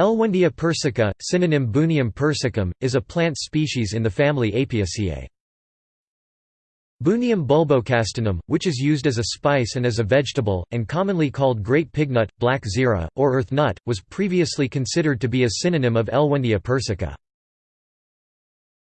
Elwendia persica, synonym Bunium persicum, is a plant species in the family Apiaceae. Bunium bulbocastanum, which is used as a spice and as a vegetable, and commonly called great pignut, black zira, or earth nut, was previously considered to be a synonym of Elwendia persica.